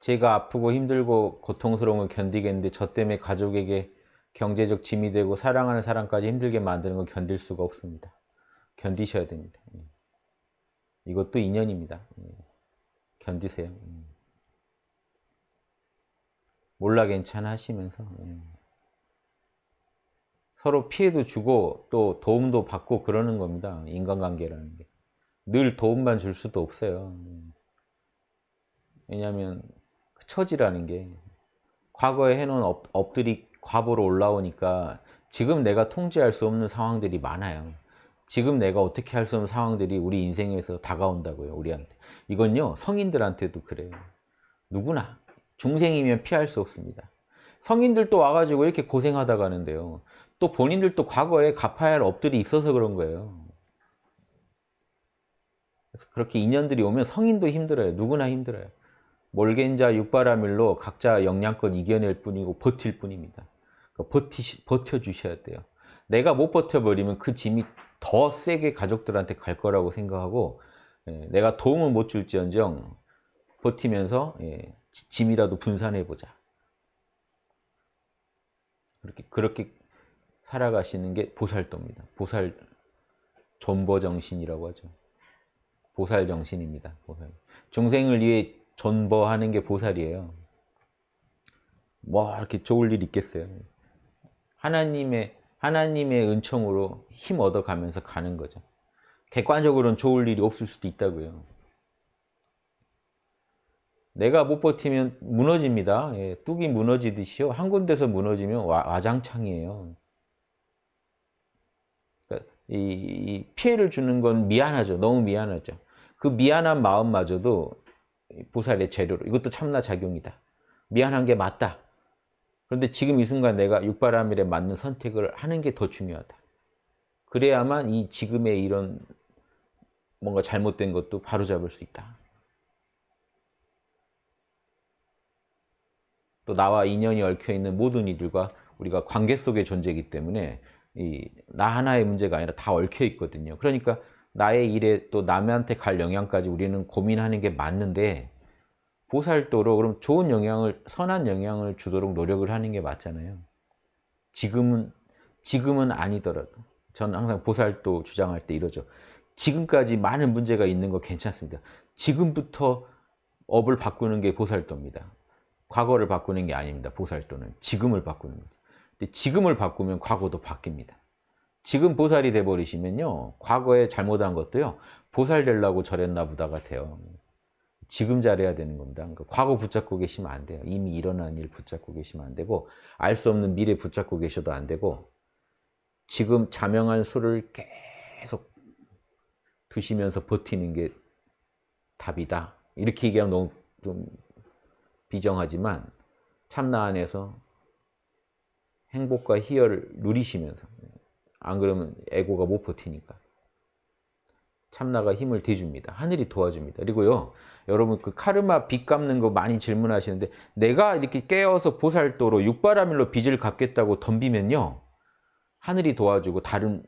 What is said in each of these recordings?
제가 아프고 힘들고 고통스러운 걸 견디겠는데 저 때문에 가족에게 경제적 짐이 되고 사랑하는 사람까지 힘들게 만드는 건 견딜 수가 없습니다. 견디셔야 됩니다. 예. 이것도 인연입니다. 예. 견디세요. 음. 몰라 괜찮아 하시면서 예. 서로 피해도 주고 또 도움도 받고 그러는 겁니다. 인간관계라는 게. 늘 도움만 줄 수도 없어요. 왜냐하면 그 처지라는 게 과거에 해놓은 업, 업들이 과보로 올라오니까 지금 내가 통제할 수 없는 상황들이 많아요. 지금 내가 어떻게 할 수 없는 상황들이 우리 인생에서 다가온다고요. 우리한테. 이건요. 성인들한테도 그래요. 누구나. 중생이면 피할 수 없습니다. 성인들도 와가지고 이렇게 고생하다 가는데요. 또 본인들도 과거에 갚아야 할 업들이 있어서 그런 거예요. 그래서 그렇게 인연들이 오면 성인도 힘들어요. 누구나 힘들어요. 몰겐자 육바라밀로 각자 영양권 이겨낼 뿐이고 버틸 뿐입니다. 그러니까 버티, 버텨주셔야 돼요. 내가 못 버텨버리면 그 짐이 더 세게 가족들한테 갈 거라고 생각하고 예, 내가 도움을 못 줄지언정 버티면서 예, 짐이라도 분산해보자. 그렇게, 그렇게 살아가시는 게 보살도입니다. 보살 존버정신이라고 하죠. 보살정신입니다. 보살. 중생을 위해 존버하는 게 보살이에요. 뭐 이렇게 좋을 일 있겠어요. 하나님의 하나님의 은총으로 힘 얻어가면서 가는 거죠. 객관적으로는 좋을 일이 없을 수도 있다고요. 내가 못 버티면 무너집니다. 예, 뚝이 무너지듯이요. 한 군데서 무너지면 와, 장창이에요 그러니까 이, 이 피해를 주는 건 미안하죠. 너무 미안하죠. 그 미안한 마음마저도 보살의 재료로 이것도 참나 작용이다. 미안한 게 맞다. 그런데 지금 이 순간 내가 육바라밀에 맞는 선택을 하는 게 더 중요하다. 그래야만 이 지금의 이런 뭔가 잘못된 것도 바로잡을 수 있다. 또 나와 인연이 얽혀있는 모든 이들과 우리가 관계 속의 존재이기 때문에 나 하나의 문제가 아니라 다 얽혀있거든요. 그러니까 나의 일에 또 남한테 갈 영향까지 우리는 고민하는 게 맞는데 보살도로 그럼 좋은 영향을 선한 영향을 주도록 노력을 하는 게 맞잖아요. 지금은 지금은 아니더라도 저는 항상 보살도 주장할 때 이러죠. 지금까지 많은 문제가 있는 거 괜찮습니다. 지금부터 업을 바꾸는 게 보살도입니다. 과거를 바꾸는 게 아닙니다. 보살도는 지금을 바꾸는 거죠. 근데 지금을 바꾸면 과거도 바뀝니다. 지금 보살이 돼버리시면요. 과거에 잘못한 것도요. 보살 되려고 저랬나 보다가 돼요. 지금 잘해야 되는 겁니다. 그러니까 과거 붙잡고 계시면 안 돼요. 이미 일어난 일 붙잡고 계시면 안 되고 알 수 없는 미래 붙잡고 계셔도 안 되고 지금 자명한 수를 계속 두시면서 버티는 게 답이다. 이렇게 얘기하면 너무 좀 비정하지만 참나 안에서 행복과 희열을 누리시면서 안 그러면 에고가 못 버티니까 참나가 힘을 대줍니다. 하늘이 도와줍니다. 그리고요 여러분 그 카르마 빚 갚는 거 많이 질문하시는데 내가 이렇게 깨어서 보살도로 육바라밀로 빚을 갚겠다고 덤비면요 하늘이 도와주고 다른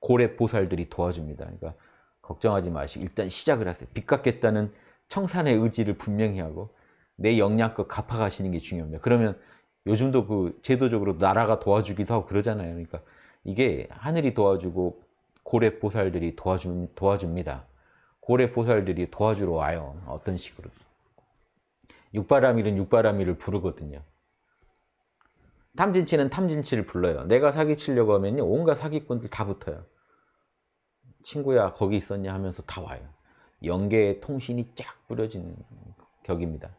고래 보살들이 도와줍니다. 그러니까 걱정하지 마시고 일단 시작을 하세요. 빚 갚겠다는 청산의 의지를 분명히 하고 내 역량껏 갚아가시는 게 중요합니다. 그러면 요즘도 그 제도적으로 나라가 도와주기도 하고 그러잖아요. 그러니까 이게 하늘이 도와주고 고래 보살들이 도와주, 도와줍니다. 고래 보살들이 도와주러 와요. 어떤 식으로. 육바라밀은 육바라밀을 부르거든요. 탐진치는 탐진치를 불러요. 내가 사기치려고 하면 온갖 사기꾼들 다 붙어요. 친구야 거기 있었냐 하면서 다 와요. 영계의 통신이 쫙 뿌려지는 격입니다.